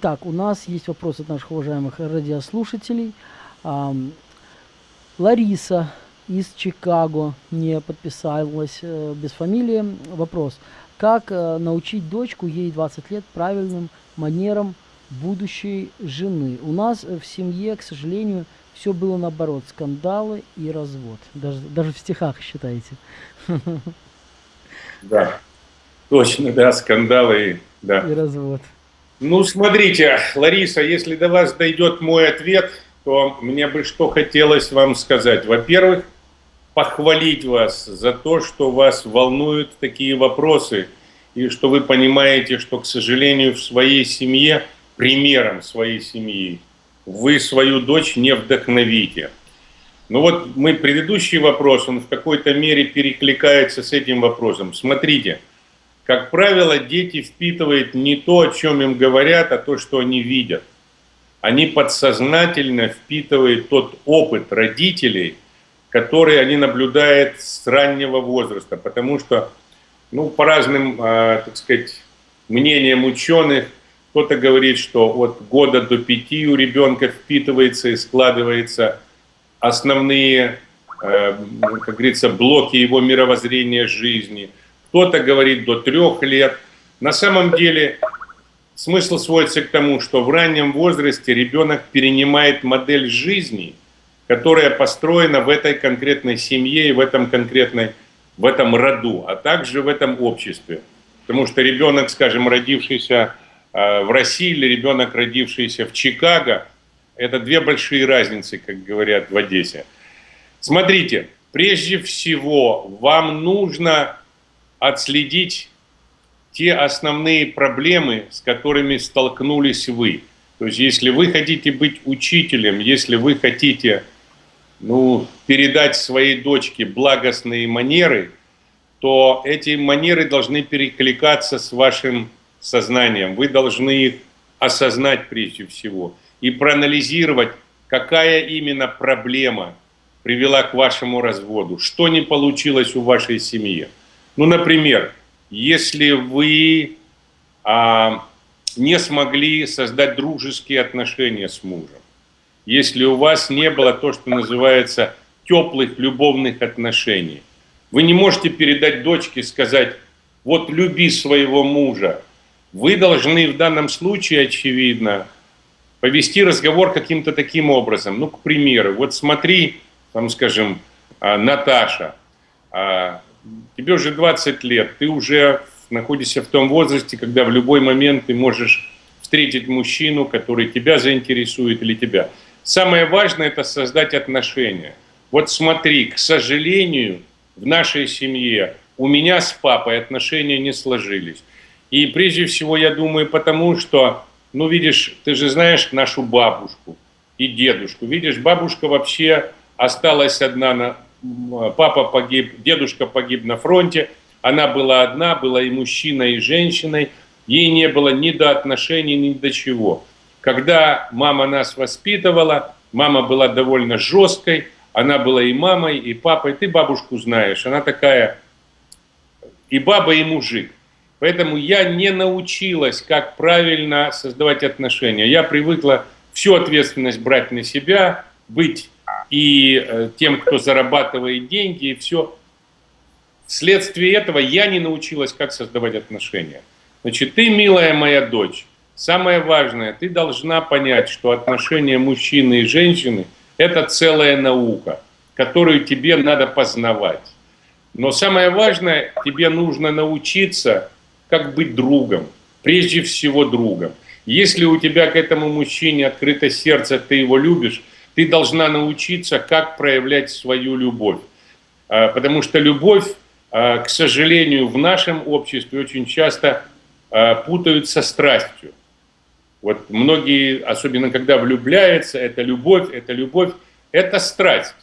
итак, у нас есть вопрос от наших уважаемых радиослушателей. Лариса из Чикаго не подписалась э, без фамилии. Вопрос. Как э, научить дочку, ей 20 лет, правильным манерам будущей жены? У нас в семье, к сожалению, все было наоборот. Скандалы и развод. Даже, даже в стихах считаете. Да, точно, да, скандалы да. и развод. Ну, смотрите, Лариса, если до вас дойдет мой ответ, то мне бы что хотелось вам сказать. Во-первых, похвалить вас за то, что вас волнуют такие вопросы, и что вы понимаете, что, к сожалению, в своей семье, примером своей семьи, вы свою дочь не вдохновите. Ну вот мы предыдущий вопрос, он в какой-то мере перекликается с этим вопросом. Смотрите, как правило, дети впитывают не то, о чем им говорят, а то, что они видят. Они подсознательно впитывают тот опыт родителей, который они наблюдают с раннего возраста, потому что, ну, по разным, э, так сказать, мнениям ученых, кто-то говорит, что от года до пяти у ребенка впитывается и складывается основные, э, как говорится, блоки его мировоззрения жизни. Кто-то говорит до трех лет. На самом деле смысл сводится к тому, что в раннем возрасте ребенок перенимает модель жизни, которая построена в этой конкретной семье и в этом конкретной, в этом роду, а также в этом обществе. Потому что ребенок, скажем, родившийся а, в России или ребенок, родившийся в Чикаго, это две большие разницы, как говорят в Одессе. Смотрите, прежде всего вам нужно отследить те основные проблемы, с которыми столкнулись вы. То есть если вы хотите быть учителем, если вы хотите ну, передать своей дочке благостные манеры, то эти манеры должны перекликаться с вашим сознанием. Вы должны их осознать прежде всего и проанализировать, какая именно проблема привела к вашему разводу, что не получилось у вашей семьи. Ну, например, если вы а, не смогли создать дружеские отношения с мужем, если у вас не было то, что называется теплых любовных отношений, вы не можете передать дочке, сказать, вот люби своего мужа, вы должны в данном случае, очевидно, повести разговор каким-то таким образом. Ну, к примеру, вот смотри, там, скажем, а, Наташа, а, тебе уже 20 лет, ты уже находишься в том возрасте, когда в любой момент ты можешь встретить мужчину, который тебя заинтересует или тебя. Самое важное – это создать отношения. Вот смотри, к сожалению, в нашей семье у меня с папой отношения не сложились. И прежде всего, я думаю, потому что, ну, видишь, ты же знаешь нашу бабушку и дедушку. Видишь, бабушка вообще осталась одна, на, папа погиб, дедушка погиб на фронте, она была одна, была и мужчиной, и женщиной, ей не было ни до отношений, ни до чего. Когда мама нас воспитывала, мама была довольно жесткой, она была и мамой, и папой, ты бабушку знаешь, она такая и баба, и мужик. Поэтому я не научилась, как правильно создавать отношения. Я привыкла всю ответственность брать на себя, быть и э, тем, кто зарабатывает деньги, и все. Вследствие этого я не научилась, как создавать отношения. Значит, ты, милая моя дочь, самое важное, ты должна понять, что отношения мужчины и женщины – это целая наука, которую тебе надо познавать. Но самое важное, тебе нужно научиться как быть другом, прежде всего другом. Если у тебя к этому мужчине открыто сердце, ты его любишь, ты должна научиться, как проявлять свою любовь. А, потому что любовь, а, к сожалению, в нашем обществе очень часто а, путают со страстью. Вот многие, особенно когда влюбляются, это любовь, это любовь, это страсть.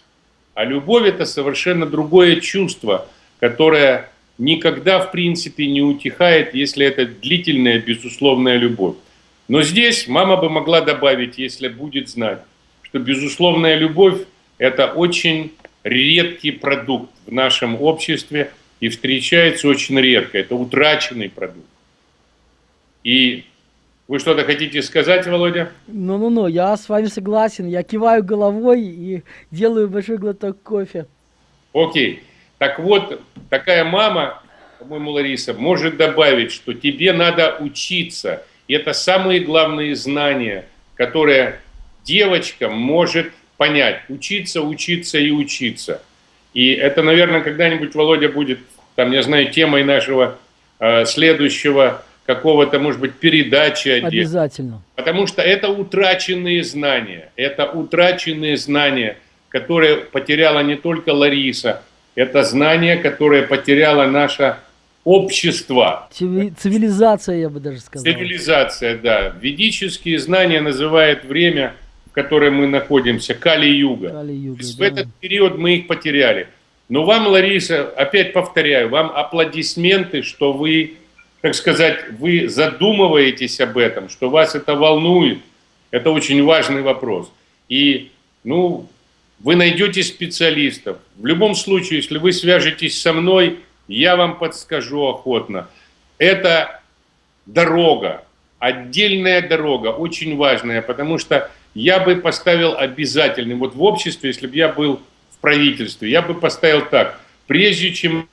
А любовь – это совершенно другое чувство, которое никогда, в принципе, не утихает, если это длительная, безусловная любовь. Но здесь мама бы могла добавить, если будет знать, что безусловная любовь – это очень редкий продукт в нашем обществе и встречается очень редко. Это утраченный продукт. И Вы что-то хотите сказать, Володя? Ну-ну-ну, я с вами согласен. Я киваю головой и делаю большой глоток кофе. Окей. Так вот, такая мама, по-моему, Лариса, может добавить, что тебе надо учиться. И это самые главные знания, которые девочка может понять. Учиться, учиться и учиться. И это, наверное, когда-нибудь, Володя, будет, там, я знаю, темой нашего э, следующего какого-то, может быть, передачи. Обязательно. Потому что это утраченные знания. Это утраченные знания, которые потеряла не только Лариса, это знания, которые потеряло наше общество. Цивилизация, я бы даже сказал. Цивилизация, да. Ведические знания называют время, в котором мы находимся, Кали-Юга. Кали-Юга да. В этот период мы их потеряли. Но вам, Лариса, опять повторяю, вам аплодисменты, что вы так сказать, вы задумываетесь об этом, что вас это волнует, это очень важный вопрос. И, ну, вы найдете специалистов. В любом случае, если вы свяжетесь со мной, я вам подскажу охотно. Это дорога, отдельная дорога, очень важная, потому что я бы поставил обязательным, вот в обществе, если бы я был в правительстве, я бы поставил так, прежде чем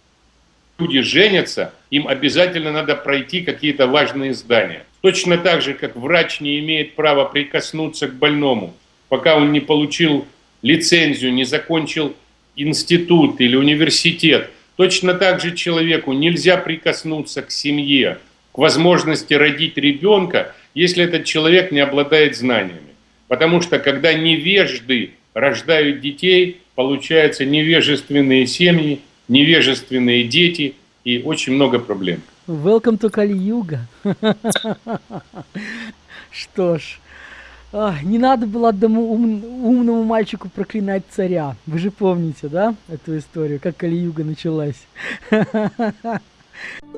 люди женятся, им обязательно надо пройти какие-то важные здания. Точно так же, как врач не имеет права прикоснуться к больному, пока он не получил лицензию, не закончил институт или университет. Точно так же человеку нельзя прикоснуться к семье, к возможности родить ребенка, если этот человек не обладает знаниями. Потому что когда невежды рождают детей, получаются невежественные семьи, невежественные дети и очень много проблем. Welcome to Кали-Юга. Что ж, не надо было одному ум, умному мальчику проклинать царя. Вы же помните, да, эту историю, как Кали-Юга началась?